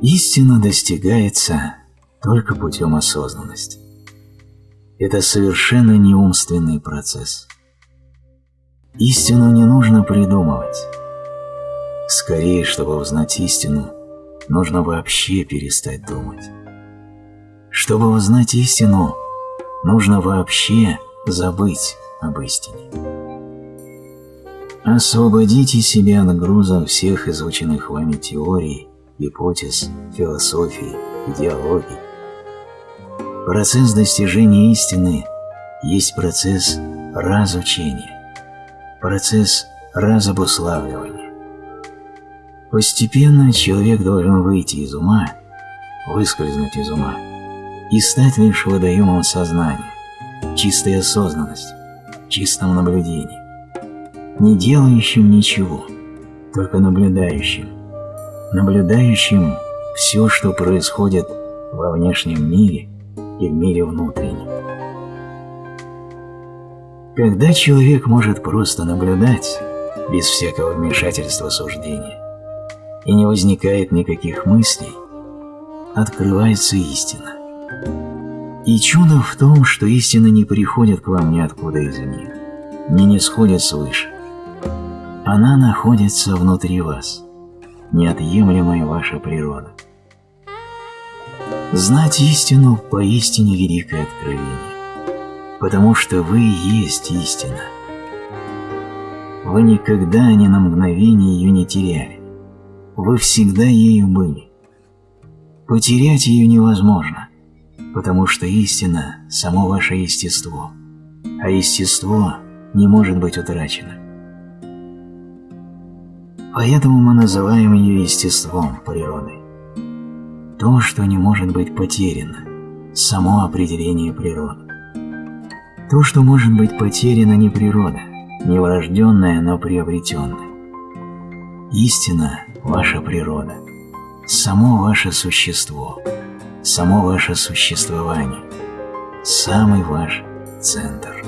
Истина достигается только путем осознанности. Это совершенно не умственный процесс. Истину не нужно придумывать. Скорее, чтобы узнать истину, нужно вообще перестать думать. Чтобы узнать истину, нужно вообще забыть об истине. Освободите себя от груза всех изученных вами теорий, гипотез, философий, идеологий. Процесс достижения истины есть процесс разучения, процесс разобуславливания. Постепенно человек должен выйти из ума, выскользнуть из ума и стать лишь водоемом сознания, чистой осознанности, чистом наблюдении, не делающим ничего, только наблюдающим, наблюдающим все, что происходит во внешнем мире и в мире внутреннем. Когда человек может просто наблюдать, без всякого вмешательства суждения, и не возникает никаких мыслей, открывается истина. И чудо в том, что истина не приходит к вам ниоткуда извне, не не сходит свыше. Она находится внутри вас, неотъемлемая ваша природа. Знать истину поистине великое откровение, потому что вы есть истина. Вы никогда ни на мгновение ее не теряли, вы всегда ею были. Потерять ее невозможно, потому что истина – само ваше естество, а естество не может быть утрачено. Поэтому мы называем ее естеством, природой. То, что не может быть потеряно, само определение природы. То, что может быть потеряно, не природа, не врожденная, но приобретенная. Истина – ваша природа, само ваше существо, само ваше существование, самый ваш центр.